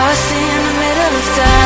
lost in the middle of time.